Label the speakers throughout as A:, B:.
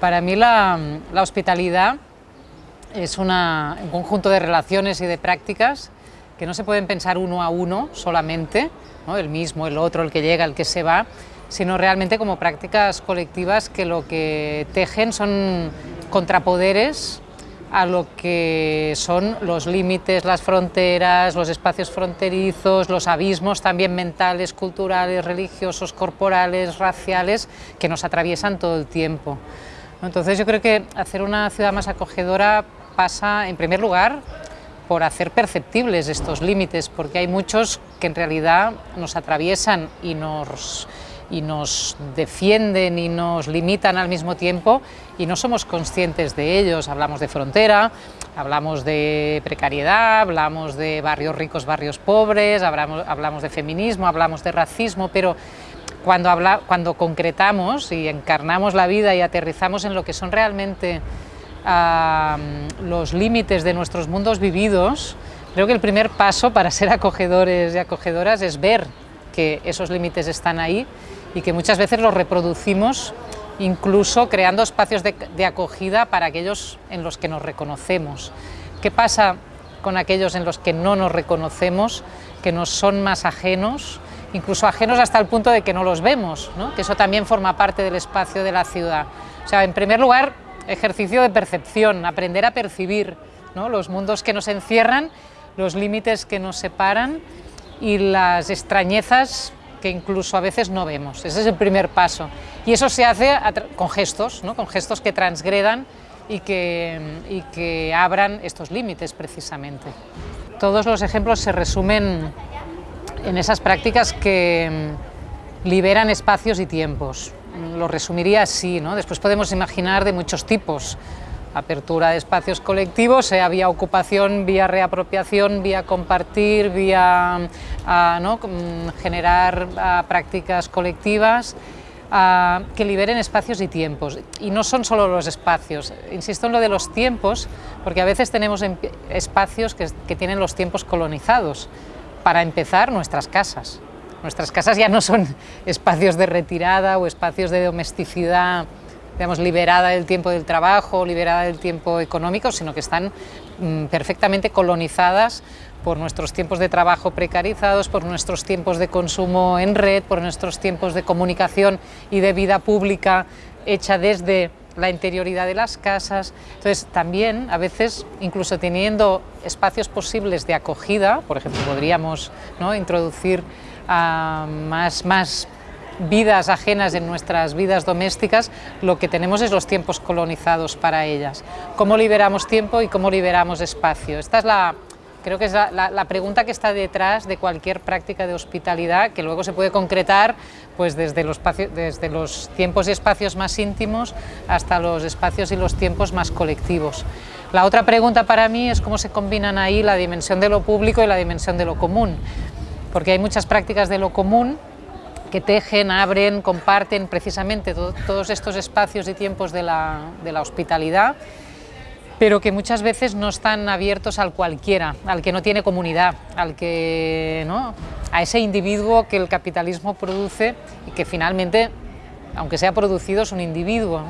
A: Para mí la, hospitalidad es un conjunto de relaciones y de prácticas que no se pueden pensar uno a uno solamente, el mismo, el otro, el que llega, el que se va, sino realmente como prácticas colectivas que lo que tejen son contrapoderes a lo que son los límites, las fronteras, los espacios fronterizos, los abismos también mentales, culturales, religiosos, corporales, raciales, que nos atraviesan todo el tiempo. Entonces yo creo que hacer una ciudad más acogedora pasa, en primer lugar, por hacer perceptibles estos límites, porque hay muchos que en realidad nos atraviesan y nos, y nos defienden y nos limitan al mismo tiempo y no somos conscientes de ellos. Hablamos de frontera, hablamos de precariedad, hablamos de barrios ricos, barrios pobres, hablamos, hablamos de feminismo, hablamos de racismo, pero cuando, habla, cuando concretamos y encarnamos la vida y aterrizamos en lo que son realmente los límites de nuestros mundos vividos, creo que el primer paso para ser acogedores y acogedoras es ver que esos límites están ahí y que muchas veces los reproducimos incluso creando espacios de, de, acogida para aquellos en los que nos reconocemos. ¿Qué pasa con aquellos en los que no nos reconocemos, que nos son más ajenos, incluso ajenos hasta el punto de que no los vemos, ¿no? que eso también forma parte del espacio de la ciudad. O sea, en primer lugar, ejercicio de percepción, aprender a percibir los mundos que nos encierran, los límites que nos separan y las extrañezas que incluso a veces no vemos. Ese es el primer paso. Y eso se hace con gestos, ¿no? con gestos que transgredan y que abran estos límites precisamente. Todos los ejemplos se resumen en esas prácticas que mm, liberan espacios y tiempos. Lo resumiría así, ¿no? después podemos imaginar de muchos tipos, apertura de espacios colectivos, sea vía ocupación, vía reapropiación, vía compartir, vía ¿no? Mm, generar prácticas colectivas, que liberen espacios y tiempos. Y no son solo los espacios, insisto en lo de los tiempos, porque a veces tenemos espacios que tienen los tiempos colonizados, para empezar, nuestras casas. Nuestras casas ya no son espacios de retirada o espacios de domesticidad, digamos, liberada del tiempo del trabajo, liberada del tiempo económico, sino que están mm, perfectamente colonizadas por nuestros tiempos de trabajo precarizados, por nuestros tiempos de consumo en red, por nuestros tiempos de comunicación y de vida pública hecha desde la interioridad de las casas. Entonces, también a veces, incluso teniendo espacios posibles de acogida, por ejemplo, podríamos ¿no? introducir uh, más, más vidas ajenas en nuestras vidas domésticas, lo que tenemos es los tiempos colonizados para ellas. ¿Cómo liberamos tiempo y cómo liberamos espacio? Esta es la, Creo que es la, pregunta que está detrás de cualquier práctica de hospitalidad, que luego se puede concretar pues desde, los tiempos y espacios más íntimos hasta los espacios y los tiempos más colectivos. La otra pregunta para mí es cómo se combinan ahí la dimensión de lo público y la dimensión de lo común, porque hay muchas prácticas de lo común que tejen, abren, comparten precisamente todos estos espacios y tiempos de la hospitalidad pero que muchas veces no están abiertos al cualquiera, al que no tiene comunidad, al que, ¿no? a ese individuo que el capitalismo produce y que finalmente, aunque sea producido, es un individuo.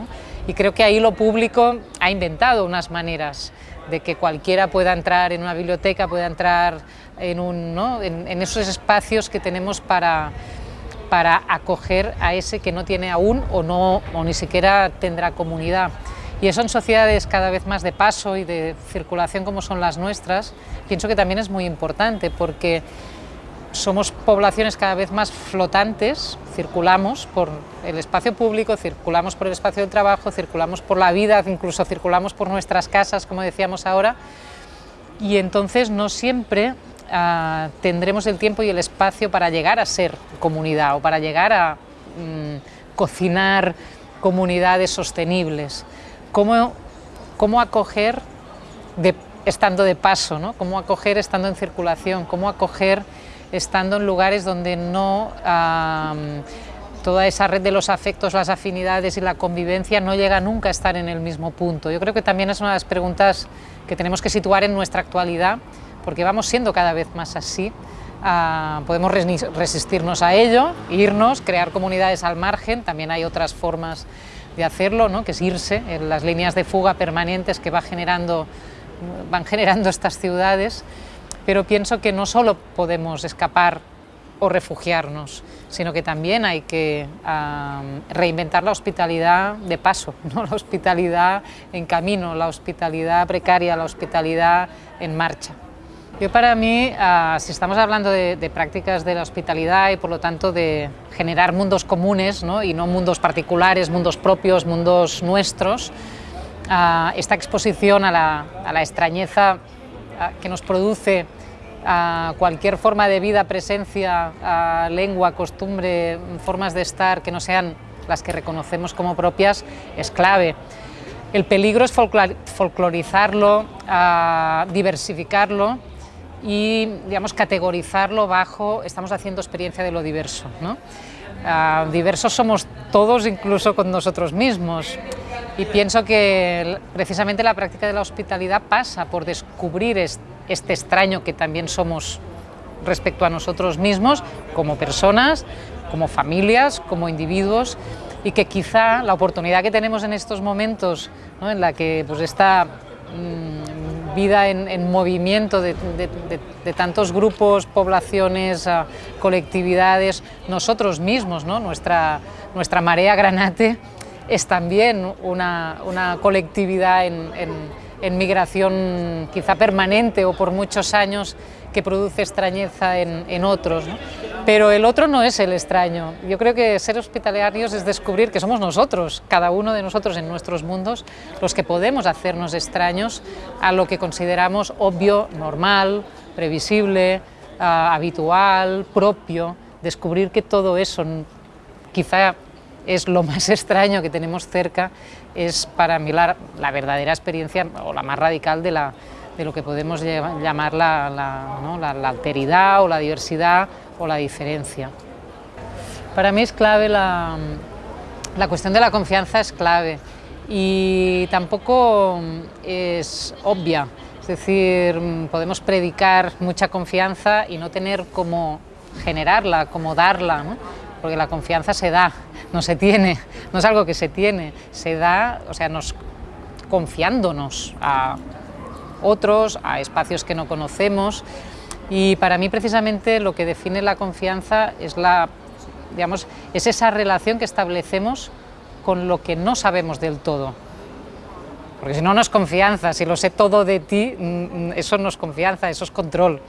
A: Y creo que ahí lo público ha inventado unas maneras de que cualquiera pueda entrar en una biblioteca, pueda entrar en, un, ¿no? en, esos espacios que tenemos para, para acoger a ese que no tiene aún o, no, o ni siquiera tendrá comunidad. Y eso en sociedades cada vez más de paso y de circulación como son las nuestras, pienso que también es muy importante porque somos poblaciones cada vez más flotantes, circulamos por el espacio público, circulamos por el espacio del trabajo, circulamos por la vida, incluso circulamos por nuestras casas, como decíamos ahora, y entonces no siempre ah, tendremos el tiempo y el espacio para llegar a ser comunidad o para llegar a mm, cocinar comunidades sostenibles cómo, cómo acoger estando de paso, ¿no? cómo acoger estando en circulación, cómo acoger estando en lugares donde no toda esa red de los afectos, las afinidades y la convivencia no llega nunca a estar en el mismo punto. Yo creo que también es una de las preguntas que tenemos que situar en nuestra actualidad, porque vamos siendo cada vez más así. Ah, podemos resistirnos a ello, irnos, crear comunidades al margen, también hay otras formas de hacerlo, ¿no? que es irse, en las líneas de fuga permanentes que generando, van generando estas ciudades, pero pienso que no solo podemos escapar o refugiarnos, sino que también hay que reinventar la hospitalidad de paso, ¿no? la hospitalidad en camino, la hospitalidad precaria, la hospitalidad en marcha. Yo para mí, ah, si estamos hablando de, prácticas de la hospitalidad y por lo tanto de generar mundos comunes ¿no? y no mundos particulares, mundos propios, mundos nuestros, ah, esta exposición a la, a la extrañeza ah, que nos produce cualquier forma de vida, presencia, lengua, costumbre, formas de estar que no sean las que reconocemos como propias, es clave. El peligro es folclorizarlo, diversificarlo y digamos, categorizarlo bajo, estamos haciendo experiencia de lo diverso. ¿no? diversos somos todos, incluso con nosotros mismos. Y pienso que precisamente la práctica de la hospitalidad pasa por descubrir este extraño que también somos respecto a nosotros mismos, como personas, como familias, como individuos, y que quizá la oportunidad que tenemos en estos momentos, en la que pues, esta mm, vida en, movimiento de, tantos grupos, poblaciones, ah, colectividades, nosotros mismos, ¿no? nuestra, nuestra marea granate, es también una, una colectividad en en migración quizá permanente o por muchos años que produce extrañeza en, otros. Pero el otro no es el extraño. Yo creo que ser hospitalarios es descubrir que somos nosotros, cada uno de nosotros en nuestros mundos, los que podemos hacernos extraños a lo que consideramos obvio, normal, previsible, ah, habitual, propio. Descubrir que todo eso quizá es lo más extraño que tenemos cerca, es para mí la, verdadera experiencia o la más radical de, la, de lo que podemos llamar la, alteridad o la diversidad o la diferencia. Para mí es clave la, la cuestión de la confianza es clave. Y tampoco es obvia, es decir, podemos predicar mucha confianza y no tener cómo generarla, cómo darla, porque la confianza se da, no se tiene, no es algo que se tiene, se da, o sea, nos confiándonos a otros, a espacios que no conocemos. Y para mí precisamente lo que define la confianza es la digamos, es esa relación que establecemos con lo que no sabemos del todo. Porque si no, no es confianza, si lo sé todo de ti, mm, mm, eso no es confianza, eso es control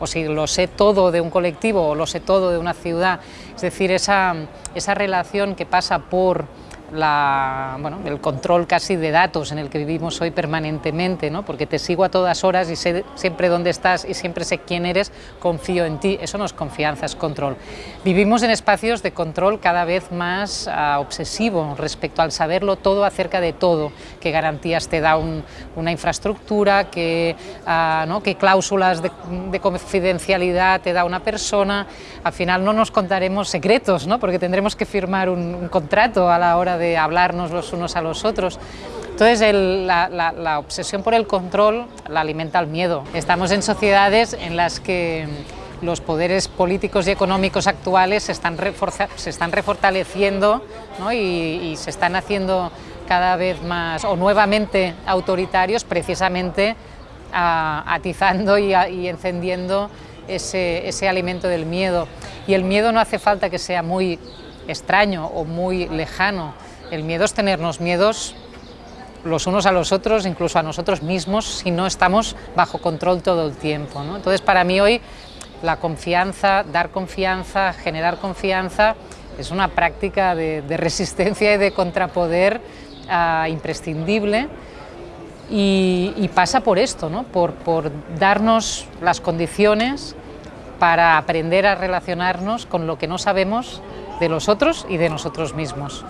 A: o si lo sé todo de un colectivo o lo sé todo de una ciudad, es decir, esa, esa relación que pasa por la, bueno, el control casi de datos en el que vivimos hoy permanentemente, ¿no? porque te sigo a todas horas y sé siempre dónde estás y siempre sé quién eres, confío en ti, eso no es confianza, es control. Vivimos en espacios de control cada vez más uh, obsesivo respecto al saberlo todo acerca de todo, qué garantías te da un, una infraestructura, qué, uh, ¿no? qué cláusulas de, de, confidencialidad te da una persona, al final no nos contaremos secretos, ¿no? porque tendremos que firmar un, un contrato a la hora de hablarnos los unos a los otros. Entonces la, obsesión por el control la alimenta el miedo. Estamos en sociedades en las que los poderes políticos y económicos actuales se están, se están refortaleciendo y, se están haciendo cada vez más o nuevamente autoritarios precisamente atizando y, encendiendo ese, ese alimento del miedo. Y el miedo no hace falta que sea muy extraño o muy lejano, el miedo es tenernos miedos los unos a los otros, incluso a nosotros mismos, si no estamos bajo control todo el tiempo. Entonces, para mí hoy, la confianza, dar confianza, generar confianza, es una práctica de, resistencia y de contrapoder ah, imprescindible y, pasa por esto, ¿no? por darnos las condiciones para aprender a relacionarnos con lo que no sabemos de los otros y de nosotros mismos.